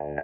uh,